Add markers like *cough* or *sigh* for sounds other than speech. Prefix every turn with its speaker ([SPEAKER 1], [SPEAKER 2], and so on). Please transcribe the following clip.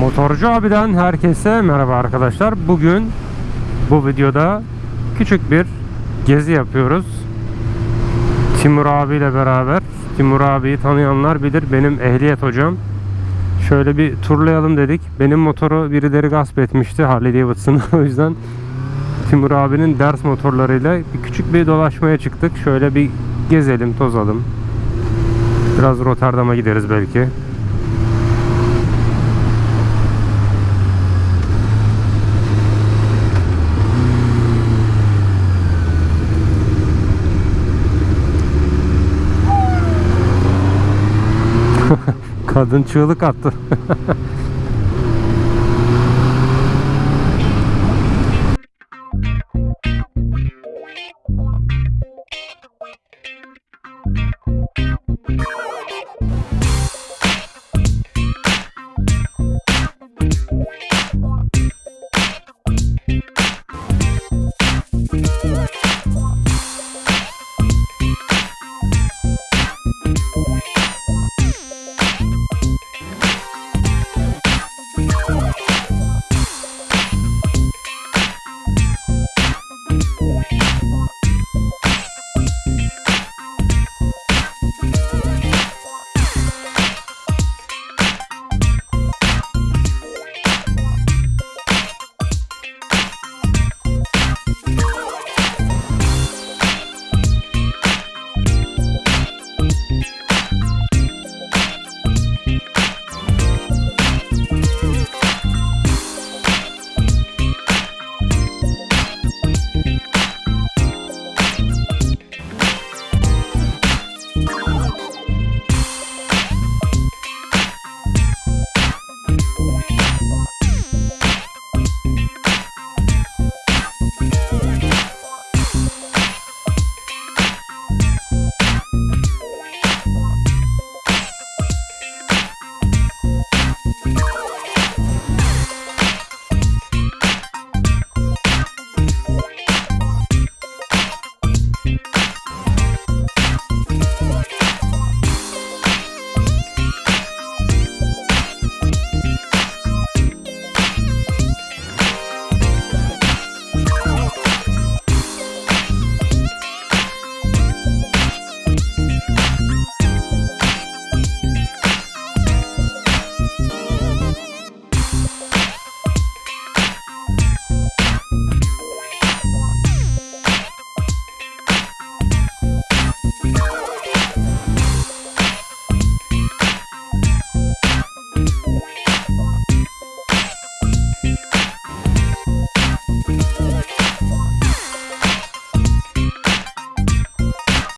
[SPEAKER 1] Motorcu abiden herkese merhaba arkadaşlar. Bugün bu videoda küçük bir gezi yapıyoruz. Timur abiyle beraber. Timur abiyi tanıyanlar bilir. Benim ehliyet hocam. Şöyle bir turlayalım dedik. Benim motoru birileri gasp etmişti Harley Davidson'ı. *laughs* o yüzden Timur abinin ders motorlarıyla bir küçük bir dolaşmaya çıktık. Şöyle bir gezelim, tozalım. Biraz Rotterdam'a gideriz belki. Kadın çığlık attı. *laughs*